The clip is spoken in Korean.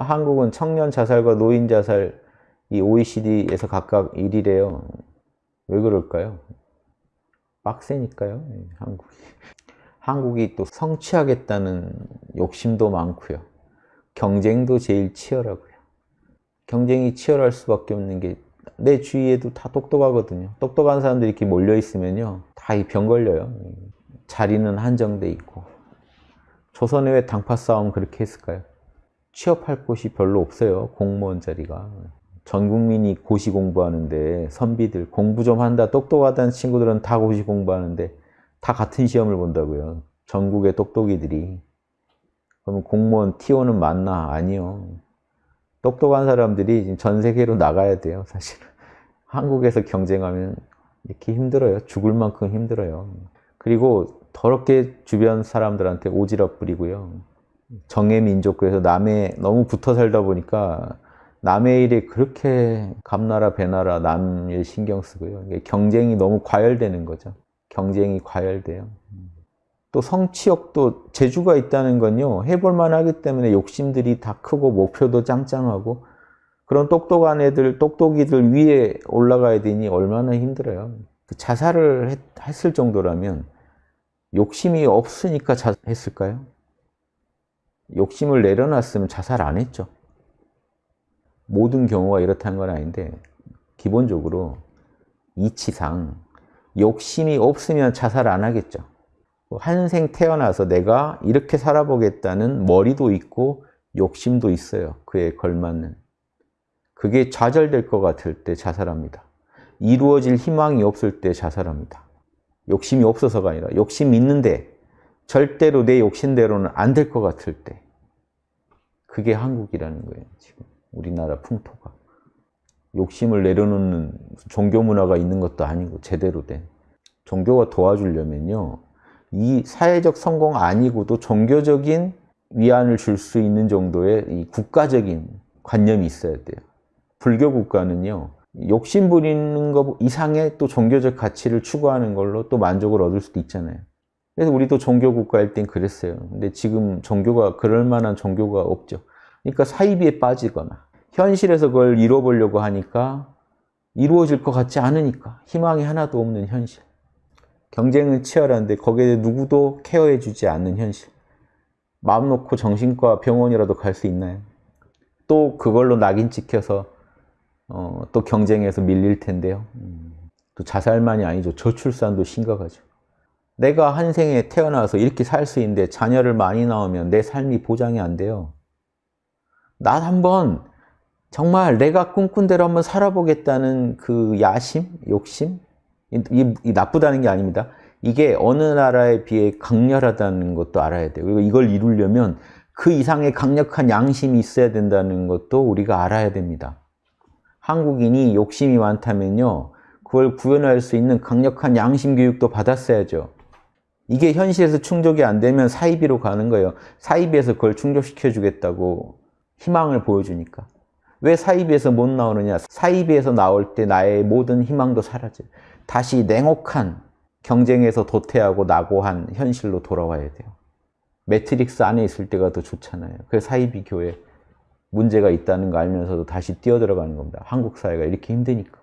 한국은 청년 자살과 노인 자살 이 OECD에서 각각 1위래요. 왜 그럴까요? 빡세니까요, 한국이. 한국이 또 성취하겠다는 욕심도 많고요. 경쟁도 제일 치열하고요. 경쟁이 치열할 수밖에 없는 게 내 주위에도 다 똑똑하거든요. 똑똑한 사람들이 이렇게 몰려 있으면요. 다 이 병 걸려요. 자리는 한정돼 있고. 조선의 왜 당파 싸움 그렇게 했을까요? 취업할 곳이 별로 없어요. 공무원 자리가. 전 국민이 고시 공부하는데 선비들 공부 좀 한다 똑똑하다는 친구들은 다 고시 공부하는데 다 같은 시험을 본다고요. 전국의 똑똑이들이. 그러면 공무원 T1은 맞나? 아니요. 똑똑한 사람들이 전 세계로 나가야 돼요. 사실은. 한국에서 경쟁하면 이렇게 힘들어요. 죽을 만큼 힘들어요. 그리고 더럽게 주변 사람들한테 오지랖 부리고요. 정의 민족 그래서 남에 너무 붙어 살다 보니까 남의 일에 그렇게 감나라 배나라 남일 신경 쓰고요. 경쟁이 너무 과열되는 거죠. 경쟁이 과열돼요. 또 성취욕도 재주가 있다는 건요. 해볼 만 하기 때문에 욕심들이 다 크고 목표도 짱짱하고 그런 똑똑한 애들, 똑똑이들 위에 올라가야 되니 얼마나 힘들어요. 그 자살을 했, 했을 정도라면 욕심이 없으니까 자살했을까요? 욕심을 내려놨으면 자살 안 했죠. 모든 경우가 이렇다는 건 아닌데 기본적으로 이치상 욕심이 없으면 자살 안 하겠죠. 한생 태어나서 내가 이렇게 살아보겠다는 머리도 있고 욕심도 있어요. 그에 걸맞는. 그게 좌절될 것 같을 때 자살합니다. 이루어질 희망이 없을 때 자살합니다. 욕심이 없어서가 아니라 욕심이 있는데 절대로 내 욕심대로는 안 될 것 같을 때 그게 한국이라는 거예요. 지금 우리나라 풍토가. 욕심을 내려놓는 종교 문화가 있는 것도 아니고 제대로 된 종교가 도와주려면요. 이 사회적 성공 아니고도 종교적인 위안을 줄 수 있는 정도의 이 국가적인 관념이 있어야 돼요. 불교 국가는요. 욕심 부리는 것 이상의 또 종교적 가치를 추구하는 걸로 또 만족을 얻을 수도 있잖아요. 그래서 우리도 종교 국가일 땐 그랬어요. 근데 지금 종교가 그럴 만한 종교가 없죠. 그러니까 사이비에 빠지거나 현실에서 그걸 이뤄보려고 하니까 이루어질 것 같지 않으니까 희망이 하나도 없는 현실. 경쟁은 치열한데 거기에 누구도 케어해 주지 않는 현실. 마음 놓고 정신과 병원이라도 갈 수 있나요? 또 그걸로 낙인 찍혀서 어, 또 경쟁에서 밀릴 텐데요. 음, 또 자살만이 아니죠. 저출산도 심각하죠. 내가 한 생에 태어나서 이렇게 살 수 있는데 자녀를 많이 낳으면 내 삶이 보장이 안 돼요. 나 한번 정말 내가 꿈꾼 대로 한번 살아보겠다는 그 야심, 욕심, 이, 이 나쁘다는 게 아닙니다. 이게 어느 나라에 비해 강렬하다는 것도 알아야 돼요. 그리고 이걸 이루려면 그 이상의 강력한 양심이 있어야 된다는 것도 우리가 알아야 됩니다. 한국인이 욕심이 많다면요. 그걸 구현할 수 있는 강력한 양심 교육도 받았어야죠. 이게 현실에서 충족이 안 되면 사이비로 가는 거예요. 사이비에서 그걸 충족시켜 주겠다고 희망을 보여주니까. 왜 사이비에서 못 나오느냐? 사이비에서 나올 때 나의 모든 희망도 사라져요. 다시 냉혹한 경쟁에서 도태하고 낙오한 현실로 돌아와야 돼요. 매트릭스 안에 있을 때가 더 좋잖아요. 그래서 사이비 교회 문제가 있다는 거 알면서도 다시 뛰어들어가는 겁니다. 한국 사회가 이렇게 힘드니까.